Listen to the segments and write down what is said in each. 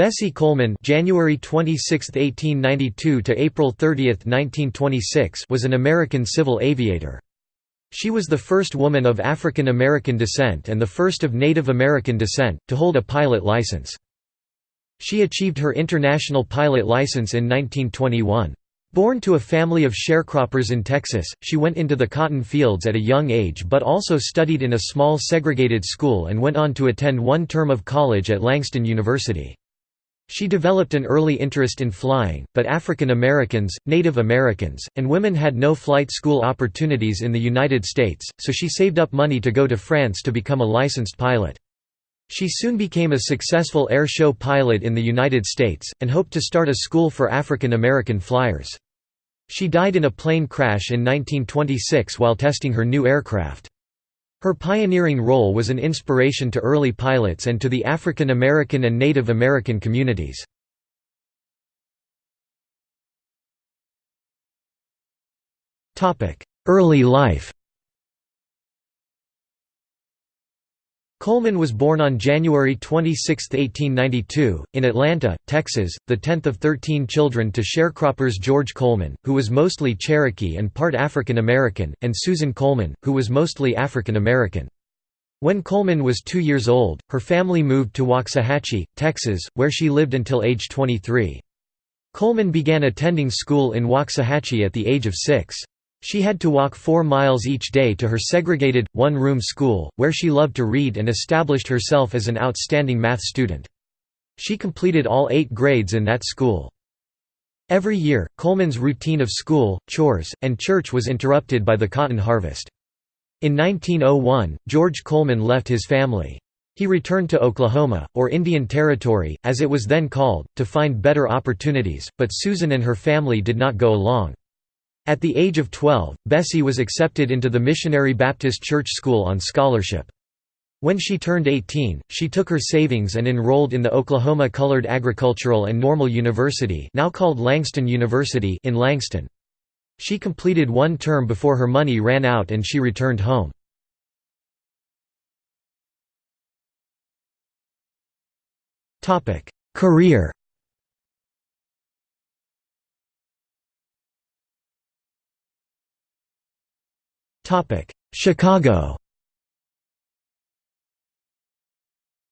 Bessie Coleman January 26, 1892 to April 30, 1926 was an American civil aviator. She was the first woman of African American descent and the first of Native American descent, to hold a pilot license. She achieved her international pilot license in 1921. Born to a family of sharecroppers in Texas, she went into the cotton fields at a young age but also studied in a small segregated school and went on to attend one term of college at Langston University. She developed an early interest in flying, but African Americans, Native Americans, and women had no flight school opportunities in the United States, so she saved up money to go to France to become a licensed pilot. She soon became a successful air show pilot in the United States, and hoped to start a school for African American flyers. She died in a plane crash in 1926 while testing her new aircraft. Her pioneering role was an inspiration to early pilots and to the African American and Native American communities. Early life Coleman was born on January 26, 1892, in Atlanta, Texas, the tenth of thirteen children to sharecroppers George Coleman, who was mostly Cherokee and part African American, and Susan Coleman, who was mostly African American. When Coleman was two years old, her family moved to Waxahachie, Texas, where she lived until age 23. Coleman began attending school in Waxahachie at the age of six. She had to walk four miles each day to her segregated, one-room school, where she loved to read and established herself as an outstanding math student. She completed all eight grades in that school. Every year, Coleman's routine of school, chores, and church was interrupted by the cotton harvest. In 1901, George Coleman left his family. He returned to Oklahoma, or Indian Territory, as it was then called, to find better opportunities, but Susan and her family did not go along. At the age of 12, Bessie was accepted into the Missionary Baptist Church School on scholarship. When she turned 18, she took her savings and enrolled in the Oklahoma Colored Agricultural and Normal University now called Langston University in Langston. She completed one term before her money ran out and she returned home. Career Chicago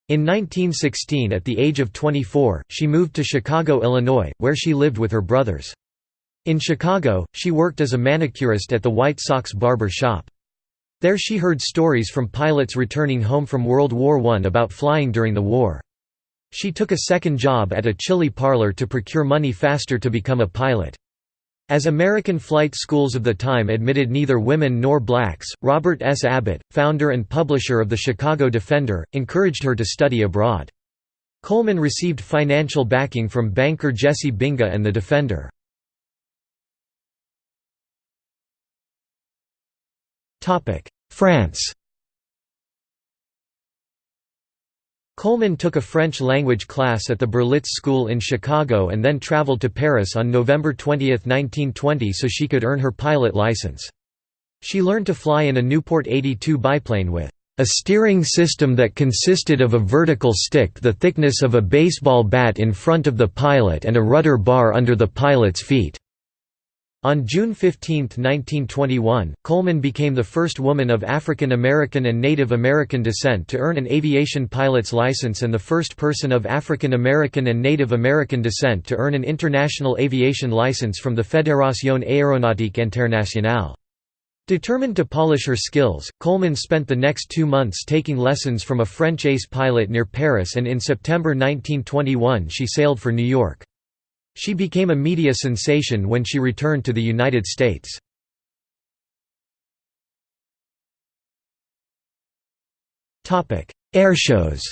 In 1916 at the age of 24, she moved to Chicago, Illinois, where she lived with her brothers. In Chicago, she worked as a manicurist at the White Sox barber shop. There she heard stories from pilots returning home from World War I about flying during the war. She took a second job at a chili parlor to procure money faster to become a pilot. As American flight schools of the time admitted neither women nor blacks, Robert S. Abbott, founder and publisher of the Chicago Defender, encouraged her to study abroad. Coleman received financial backing from banker Jesse Binga and the Defender. France Coleman took a French language class at the Berlitz School in Chicago and then traveled to Paris on November 20, 1920 so she could earn her pilot license. She learned to fly in a Nieuport 82 biplane with a steering system that consisted of a vertical stick the thickness of a baseball bat in front of the pilot and a rudder bar under the pilot's feet. On June 15, 1921, Coleman became the first woman of African American and Native American descent to earn an aviation pilot's license and the first person of African American and Native American descent to earn an international aviation license from the Fédération Aéronautique Internationale. Determined to polish her skills, Coleman spent the next two months taking lessons from a French ace pilot near Paris and in September 1921 she sailed for New York. She became a media sensation when she returned to the United States. Airshows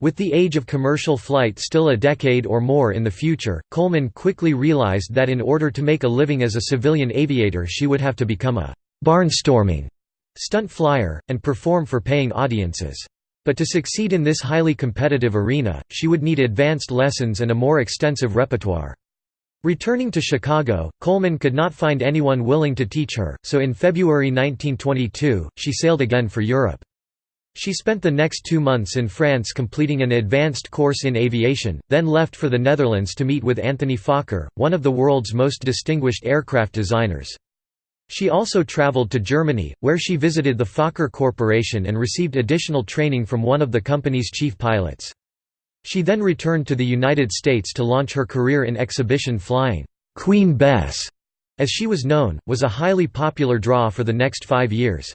With the age of commercial flight still a decade or more in the future, Coleman quickly realized that in order to make a living as a civilian aviator she would have to become a «barnstorming» stunt flyer, and perform for paying audiences. But to succeed in this highly competitive arena, she would need advanced lessons and a more extensive repertoire. Returning to Chicago, Coleman could not find anyone willing to teach her, so in February 1922, she sailed again for Europe. She spent the next two months in France completing an advanced course in aviation, then left for the Netherlands to meet with Anthony Fokker, one of the world's most distinguished aircraft designers. She also traveled to Germany, where she visited the Fokker Corporation and received additional training from one of the company's chief pilots. She then returned to the United States to launch her career in exhibition flying. Queen Bess, as she was known, was a highly popular draw for the next five years.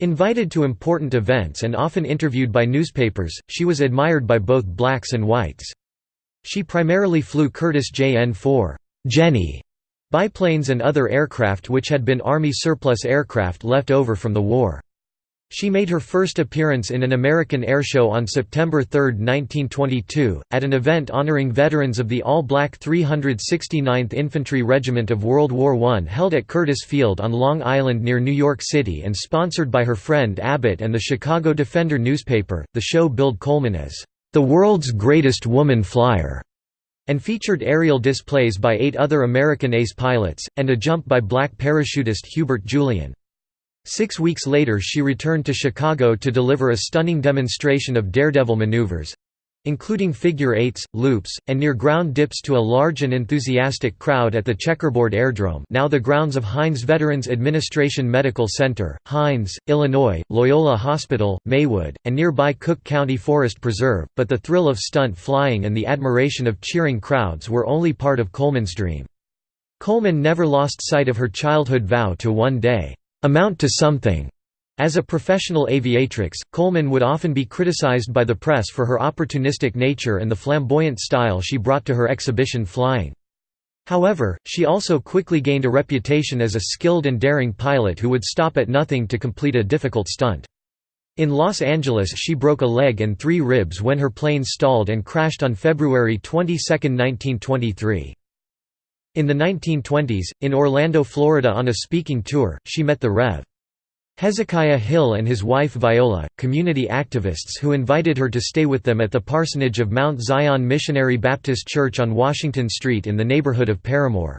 Invited to important events and often interviewed by newspapers, she was admired by both blacks and whites. She primarily flew Curtiss JN-4 Jenny biplanes and other aircraft which had been Army surplus aircraft left over from the war. She made her first appearance in an American airshow on September 3, 1922, at an event honoring veterans of the all-black 369th Infantry Regiment of World War I held at Curtiss Field on Long Island near New York City and sponsored by her friend Abbott and the Chicago Defender newspaper. The show billed Coleman as the world's greatest woman flyer and featured aerial displays by eight other American ace pilots, and a jump by black parachutist Hubert Julian. Six weeks later she returned to Chicago to deliver a stunning demonstration of daredevil maneuvers including figure eights, loops, and near-ground dips to a large and enthusiastic crowd at the Checkerboard Airdrome now the grounds of Hines Veterans Administration Medical Center, Hines, Illinois, Loyola Hospital, Maywood, and nearby Cook County Forest Preserve, but the thrill of stunt flying and the admiration of cheering crowds were only part of Coleman's dream. Coleman never lost sight of her childhood vow to one day amount to something. As a professional aviatrix, Coleman would often be criticized by the press for her opportunistic nature and the flamboyant style she brought to her exhibition flying. However, she also quickly gained a reputation as a skilled and daring pilot who would stop at nothing to complete a difficult stunt. In Los Angeles she broke a leg and three ribs when her plane stalled and crashed on February 22, 1923. In the 1920s, in Orlando, Florida on a speaking tour, she met the Rev. Hezekiah Hill and his wife Viola, community activists who invited her to stay with them at the parsonage of Mount Zion Missionary Baptist Church on Washington Street in the neighborhood of Paramore.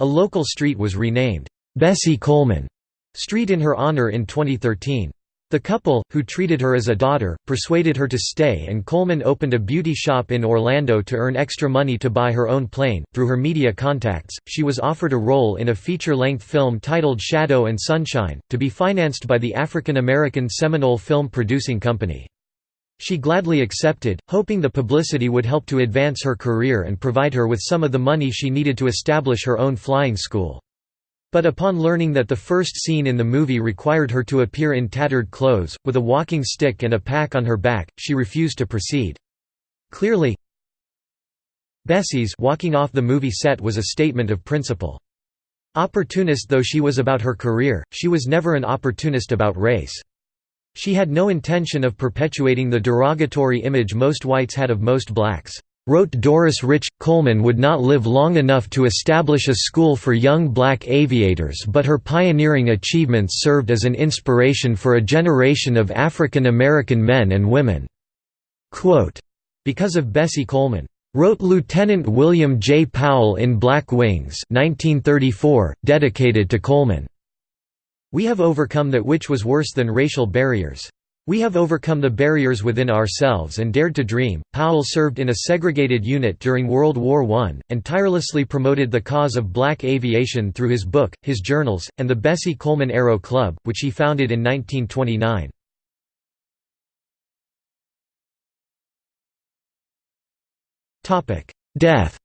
A local street was renamed, Bessie Coleman Street in her honor in 2013. The couple, who treated her as a daughter, persuaded her to stay and Coleman opened a beauty shop in Orlando to earn extra money to buy her own plane. Through her media contacts, she was offered a role in a feature-length film titled Shadow and Sunshine, to be financed by the African American Seminole Film Producing Company. She gladly accepted, hoping the publicity would help to advance her career and provide her with some of the money she needed to establish her own flying school. But upon learning that the first scene in the movie required her to appear in tattered clothes, with a walking stick and a pack on her back, she refused to proceed. Clearly, Bessie's walking off the movie set was a statement of principle. Opportunist though she was about her career, she was never an opportunist about race. She had no intention of perpetuating the derogatory image most whites had of most blacks. Wrote Doris Rich, Coleman would not live long enough to establish a school for young black aviators but her pioneering achievements served as an inspiration for a generation of African American men and women." Quote, because of Bessie Coleman. Wrote Lieutenant William J. Powell in Black Wings 1934, dedicated to Coleman. We have overcome that which was worse than racial barriers. We have overcome the barriers within ourselves and dared to dream. Powell served in a segregated unit during World War I, and tirelessly promoted the cause of black aviation through his book, his journals, and the Bessie Coleman Aero Club, which he founded in 1929. Death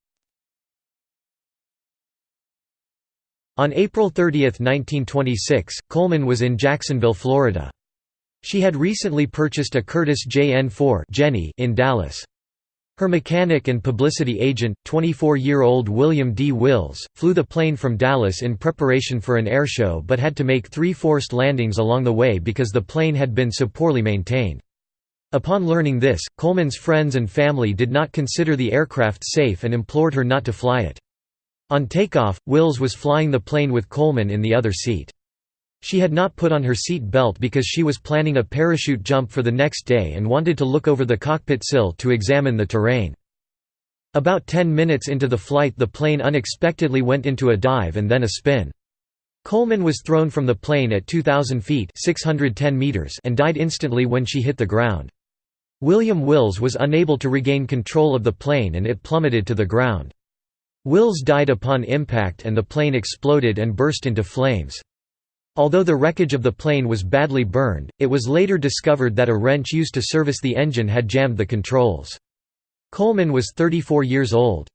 On April 30, 1926, Coleman was in Jacksonville, Florida. She had recently purchased a Curtiss JN-4 Jenny in Dallas. Her mechanic and publicity agent, 24-year-old William D. Wills, flew the plane from Dallas in preparation for an airshow but had to make three forced landings along the way because the plane had been so poorly maintained. Upon learning this, Coleman's friends and family did not consider the aircraft safe and implored her not to fly it. On takeoff, Wills was flying the plane with Coleman in the other seat. She had not put on her seat belt because she was planning a parachute jump for the next day and wanted to look over the cockpit sill to examine the terrain. About 10 minutes into the flight the plane unexpectedly went into a dive and then a spin. Coleman was thrown from the plane at 2,000 feet 610 meters and died instantly when she hit the ground. William Wills was unable to regain control of the plane and it plummeted to the ground. Wills died upon impact and the plane exploded and burst into flames. Although the wreckage of the plane was badly burned, it was later discovered that a wrench used to service the engine had jammed the controls. Coleman was 34 years old.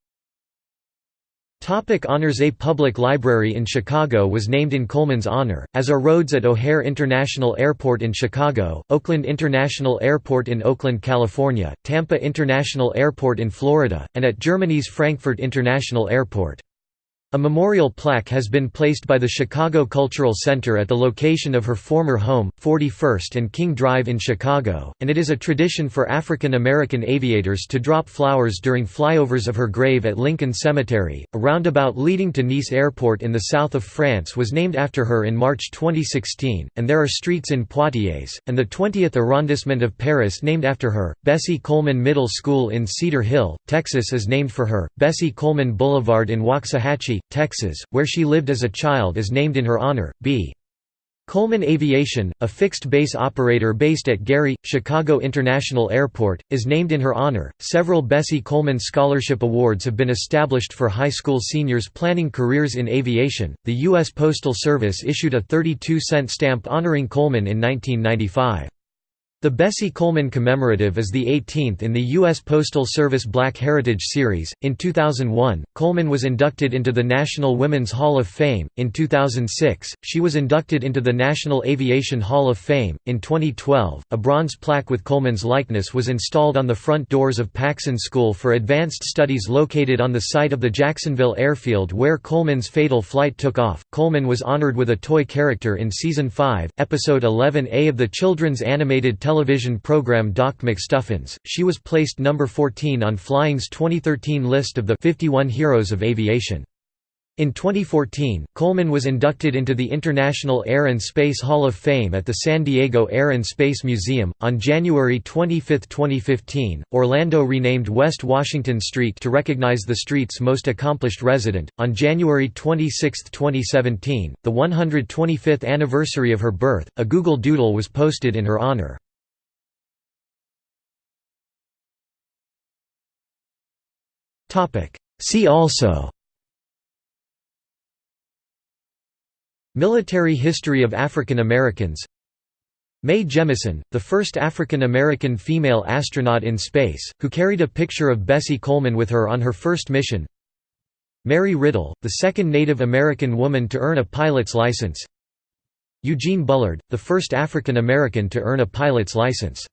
Topic honors A public library in Chicago was named in Coleman's honor, as are roads at O'Hare International Airport in Chicago, Oakland International Airport in Oakland, California, Tampa International Airport in Florida, and at Germany's Frankfurt International Airport. A memorial plaque has been placed by the Chicago Cultural Center at the location of her former home, 41st and King Drive in Chicago, and it is a tradition for African American aviators to drop flowers during flyovers of her grave at Lincoln Cemetery. A roundabout leading to Nice Airport in the south of France was named after her in March 2016, and there are streets in Poitiers, and the 20th arrondissement of Paris named after her. Bessie Coleman Middle School in Cedar Hill, Texas is named for her. Bessie Coleman Boulevard in Waxahachie, Texas, where she lived as a child is named in her honor. B. Coleman Aviation, a fixed-base operator based at Gary, Chicago International Airport, is named in her honor. Several Bessie Coleman Scholarship Awards have been established for high school seniors planning careers in aviation. The U.S. Postal Service issued a 32 cent stamp honoring Coleman in 1995. The Bessie Coleman Commemorative is the 18th in the U.S. Postal Service Black Heritage Series. In 2001, Coleman was inducted into the National Women's Hall of Fame. In 2006, she was inducted into the National Aviation Hall of Fame. In 2012, a bronze plaque with Coleman's likeness was installed on the front doors of Paxon School for Advanced Studies located on the site of the Jacksonville airfield where Coleman's fatal flight took off. Coleman was honored with a toy character in Season 5, Episode 11A of the children's animated television program Doc McStuffins. She was placed number 14 on Flying's 2013 list of the 51 Heroes of Aviation. In 2014, Coleman was inducted into the International Air and Space Hall of Fame at the San Diego Air and Space Museum. On January 25, 2015, Orlando renamed West Washington Street to recognize the street's most accomplished resident. On January 26, 2017, the 125th anniversary of her birth, a Google Doodle was posted in her honor. See also Military history of African Americans Mae Jemison, the first African American female astronaut in space, who carried a picture of Bessie Coleman with her on her first mission Mary Riddle, the second Native American woman to earn a pilot's license Eugene Bullard, the first African American to earn a pilot's license